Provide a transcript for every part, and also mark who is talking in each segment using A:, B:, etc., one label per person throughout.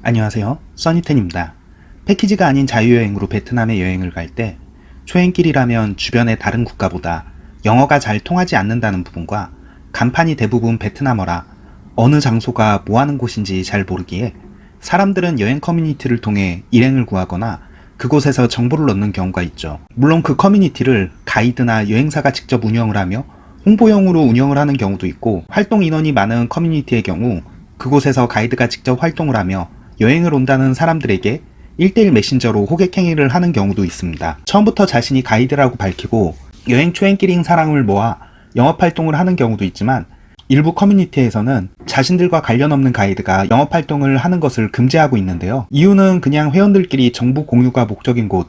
A: 안녕하세요 써니텐입니다 패키지가 아닌 자유여행으로 베트남에 여행을 갈 때 초행길이라면 주변의 다른 국가보다 영어가 잘 통하지 않는다는 부분과 간판이 대부분 베트남어라 어느 장소가 뭐하는 곳인지 잘 모르기에 사람들은 여행 커뮤니티를 통해 일행을 구하거나 그곳에서 정보를 얻는 경우가 있죠. 물론 그 커뮤니티를 가이드나 여행사가 직접 운영을 하며 홍보용으로 운영을 하는 경우도 있고 활동 인원이 많은 커뮤니티의 경우 그곳에서 가이드가 직접 활동을 하며 여행을 온다는 사람들에게 1대1 메신저로 호객행위를 하는 경우도 있습니다. 처음부터 자신이 가이드라고 밝히고 여행 초행길인 사람을 모아 영업활동을 하는 경우도 있지만 일부 커뮤니티에서는 자신들과 관련 없는 가이드가 영업활동을 하는 것을 금지하고 있는데요. 이유는 그냥 회원들끼리 정보 공유가 목적인 곳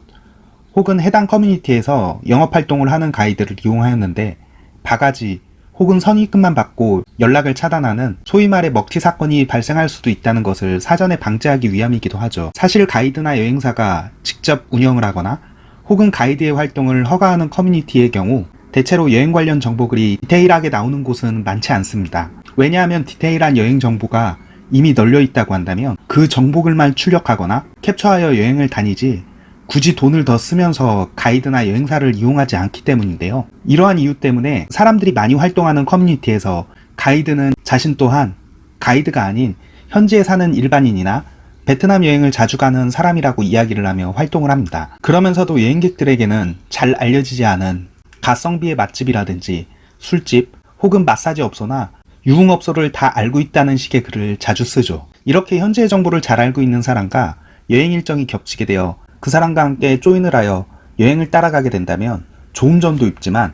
A: 혹은 해당 커뮤니티에서 영업활동을 하는 가이드를 이용하였는데 바가지 혹은 선입금만 받고 연락을 차단하는 소위 말해 먹튀 사건이 발생할 수도 있다는 것을 사전에 방지하기 위함이기도 하죠. 사실 가이드나 여행사가 직접 운영을 하거나 혹은 가이드의 활동을 허가하는 커뮤니티의 경우 대체로 여행 관련 정보글이 디테일하게 나오는 곳은 많지 않습니다. 왜냐하면 디테일한 여행 정보가 이미 널려 있다고 한다면 그 정보글만 출력하거나 캡처하여 여행을 다니지 굳이 돈을 더 쓰면서 가이드나 여행사를 이용하지 않기 때문인데요. 이러한 이유 때문에 사람들이 많이 활동하는 커뮤니티에서 가이드는 자신 또한 가이드가 아닌 현지에 사는 일반인이나 베트남 여행을 자주 가는 사람이라고 이야기를 하며 활동을 합니다. 그러면서도 여행객들에게는 잘 알려지지 않은 가성비의 맛집이라든지 술집 혹은 마사지 업소나 유흥업소를 다 알고 있다는 식의 글을 자주 쓰죠. 이렇게 현지의 정보를 잘 알고 있는 사람과 여행 일정이 겹치게 되어 그 사람과 함께 조인을 하여 여행을 따라가게 된다면 좋은 점도 있지만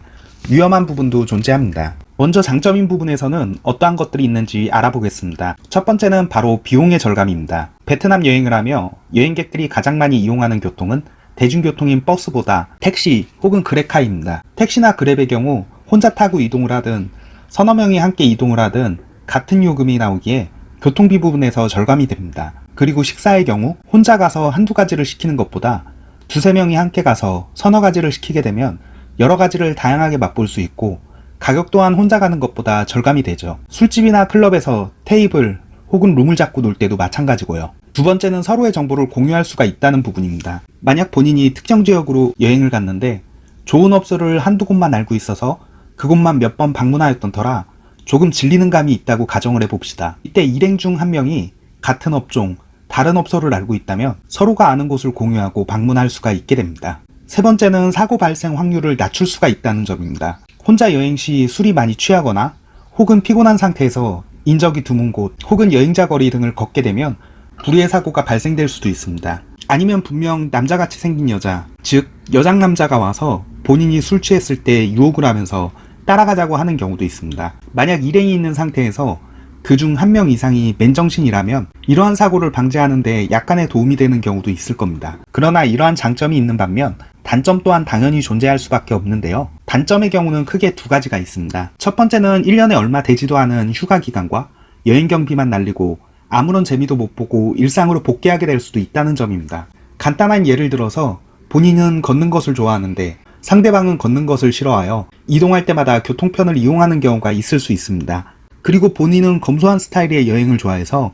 A: 위험한 부분도 존재합니다. 먼저 장점인 부분에서는 어떠한 것들이 있는지 알아보겠습니다. 첫 번째는 바로 비용의 절감입니다. 베트남 여행을 하며 여행객들이 가장 많이 이용하는 교통은 대중교통인 버스보다 택시 혹은 그랩카입니다. 택시나 그랩의 경우 혼자 타고 이동을 하든 서너 명이 함께 이동을 하든 같은 요금이 나오기에 교통비 부분에서 절감이 됩니다. 그리고 식사의 경우 혼자 가서 한두 가지를 시키는 것보다 두세 명이 함께 가서 서너 가지를 시키게 되면 여러 가지를 다양하게 맛볼 수 있고 가격 또한 혼자 가는 것보다 절감이 되죠. 술집이나 클럽에서 테이블 혹은 룸을 잡고 놀 때도 마찬가지고요. 두 번째는 서로의 정보를 공유할 수가 있다는 부분입니다. 만약 본인이 특정 지역으로 여행을 갔는데 좋은 업소를 한두 곳만 알고 있어서 그곳만 몇 번 방문하였던 터라 조금 질리는 감이 있다고 가정을 해봅시다. 이때 일행 중 한 명이 같은 업종, 다른 업소를 알고 있다면 서로가 아는 곳을 공유하고 방문할 수가 있게 됩니다. 세 번째는 사고 발생 확률을 낮출 수가 있다는 점입니다. 혼자 여행 시 술이 많이 취하거나 혹은 피곤한 상태에서 인적이 드문 곳 혹은 여행자 거리 등을 걷게 되면 불의의 사고가 발생될 수도 있습니다. 아니면 분명 남자같이 생긴 여자, 즉 여장 남자가 와서 본인이 술 취했을 때 유혹을 하면서 따라가자고 하는 경우도 있습니다. 만약 일행이 있는 상태에서 그중 한 명 이상이 맨정신이라면 이러한 사고를 방지하는 데 약간의 도움이 되는 경우도 있을 겁니다. 그러나 이러한 장점이 있는 반면 단점 또한 당연히 존재할 수밖에 없는데요. 단점의 경우는 크게 두 가지가 있습니다. 첫 번째는 1년에 얼마 되지도 않은 휴가 기간과 여행 경비만 날리고 아무런 재미도 못 보고 일상으로 복귀하게 될 수도 있다는 점입니다. 간단한 예를 들어서 본인은 걷는 것을 좋아하는데 상대방은 걷는 것을 싫어하여 이동할 때마다 교통편을 이용하는 경우가 있을 수 있습니다. 그리고 본인은 검소한 스타일의 여행을 좋아해서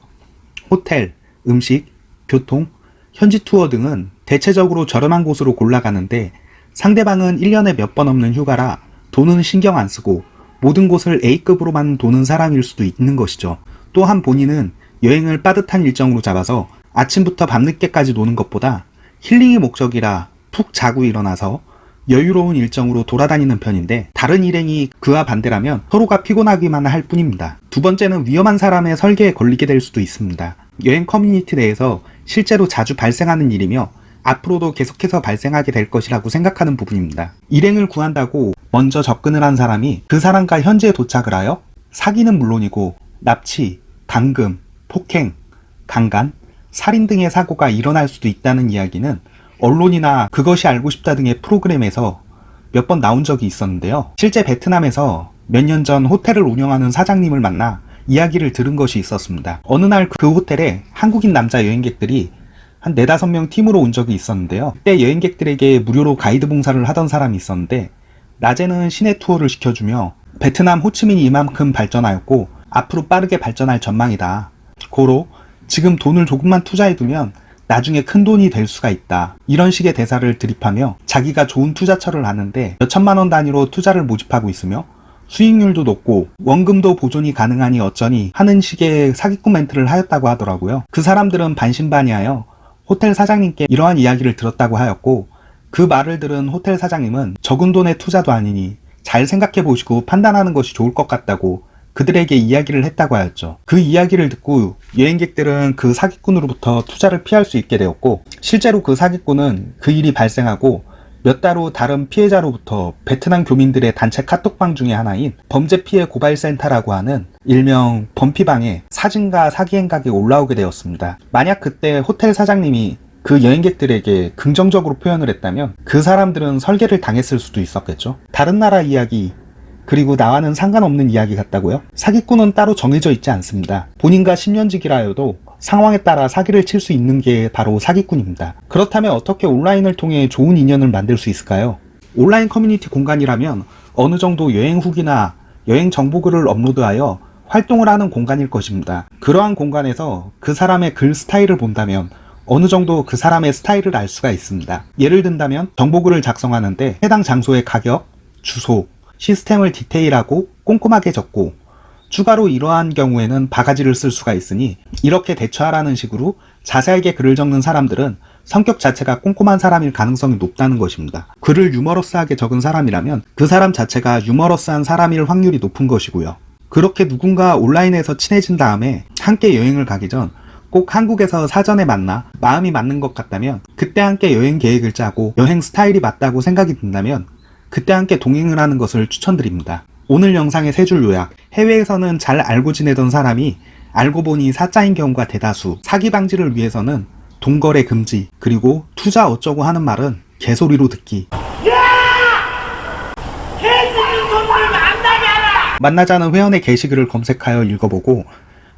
A: 호텔, 음식, 교통, 현지 투어 등은 대체적으로 저렴한 곳으로 골라가는데 상대방은 1년에 몇 번 없는 휴가라 돈은 신경 안 쓰고 모든 곳을 A급으로만 도는 사람일 수도 있는 것이죠. 또한 본인은 여행을 빠듯한 일정으로 잡아서 아침부터 밤늦게까지 노는 것보다 힐링이 목적이라 푹 자고 일어나서 여유로운 일정으로 돌아다니는 편인데 다른 일행이 그와 반대라면 서로가 피곤하기만 할 뿐입니다. 두 번째는 위험한 사람의 설계에 걸리게 될 수도 있습니다. 여행 커뮤니티 내에서 실제로 자주 발생하는 일이며 앞으로도 계속해서 발생하게 될 것이라고 생각하는 부분입니다. 일행을 구한다고 먼저 접근을 한 사람이 그 사람과 현지에 도착을 하여 사기는 물론이고 납치, 감금, 폭행, 강간, 살인 등의 사고가 일어날 수도 있다는 이야기는 언론이나 그것이 알고 싶다 등의 프로그램에서 몇 번 나온 적이 있었는데요. 실제 베트남에서 몇 년 전 호텔을 운영하는 사장님을 만나 이야기를 들은 것이 있었습니다. 어느 날 그 호텔에 한국인 남자 여행객들이 한 네다섯 명 팀으로 온 적이 있었는데요. 그때 여행객들에게 무료로 가이드 봉사를 하던 사람이 있었는데 낮에는 시내 투어를 시켜주며 베트남 호치민이 이만큼 발전하였고 앞으로 빠르게 발전할 전망이다. 고로 지금 돈을 조금만 투자해두면 나중에 큰 돈이 될 수가 있다. 이런 식의 대사를 드립하며 자기가 좋은 투자처를 아는데 몇천만 원 단위로 투자를 모집하고 있으며 수익률도 높고 원금도 보존이 가능하니 어쩌니 하는 식의 사기꾼 멘트를 하였다고 하더라고요. 그 사람들은 반신반의하여 호텔 사장님께 이러한 이야기를 들었다고 하였고 그 말을 들은 호텔 사장님은 적은 돈의 투자도 아니니 잘 생각해 보시고 판단하는 것이 좋을 것 같다고 그들에게 이야기를 했다고 하였죠. 그 이야기를 듣고 여행객들은 그 사기꾼으로부터 투자를 피할 수 있게 되었고 실제로 그 사기꾼은 그 일이 발생하고 몇 달 후 다른 피해자로부터 베트남 교민들의 단체 카톡방 중에 하나인 범죄 피해 고발센터라고 하는 일명 범피방에 사진과 사기 행각이 올라오게 되었습니다. 만약 그때 호텔 사장님이 그 여행객들에게 긍정적으로 표현을 했다면 그 사람들은 설계를 당했을 수도 있었겠죠. 다른 나라 이야기 그리고 나와는 상관없는 이야기 같다고요? 사기꾼은 따로 정해져 있지 않습니다. 본인과 10년직이라 해도 상황에 따라 사기를 칠 수 있는 게 바로 사기꾼입니다. 그렇다면 어떻게 온라인을 통해 좋은 인연을 만들 수 있을까요? 온라인 커뮤니티 공간이라면 어느 정도 여행 후기나 여행 정보글을 업로드하여 활동을 하는 공간일 것입니다. 그러한 공간에서 그 사람의 글 스타일을 본다면 어느 정도 그 사람의 스타일을 알 수가 있습니다. 예를 든다면 정보글을 작성하는데 해당 장소의 가격, 주소, 시스템을 디테일하고 꼼꼼하게 적고 추가로 이러한 경우에는 바가지를 쓸 수가 있으니 이렇게 대처하라는 식으로 자세하게 글을 적는 사람들은 성격 자체가 꼼꼼한 사람일 가능성이 높다는 것입니다. 글을 유머러스하게 적은 사람이라면 그 사람 자체가 유머러스한 사람일 확률이 높은 것이고요. 그렇게 누군가 온라인에서 친해진 다음에 함께 여행을 가기 전 꼭 한국에서 사전에 만나 마음이 맞는 것 같다면 그때 함께 여행 계획을 짜고 여행 스타일이 맞다고 생각이 든다면 그때 함께 동행을 하는 것을 추천드립니다. 오늘 영상의 세 줄 요약. 해외에서는 잘 알고 지내던 사람이 알고 보니 사짜인 경우가 대다수. 사기 방지를 위해서는 돈거래 금지 그리고 투자 어쩌고 하는 말은 개소리로 듣기. 만나자는 회원의 게시글을 검색하여 읽어보고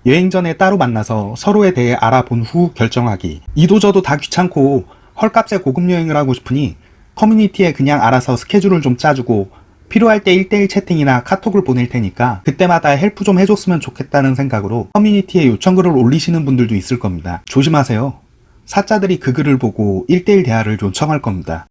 A: 여행 전에 따로 만나서 서로에 대해 알아본 후 결정하기. 이도저도 다 귀찮고 헐값에 고급 여행을 하고 싶으니 커뮤니티에 그냥 알아서 스케줄을 좀 짜주고 필요할 때 1대1 채팅이나 카톡을 보낼 테니까 그때마다 help 좀 해줬으면 좋겠다는 생각으로 커뮤니티에 요청글을 올리시는 분들도 있을 겁니다. 조심하세요. 사자들이 그 글을 보고 1대1 대화를 요청할 겁니다.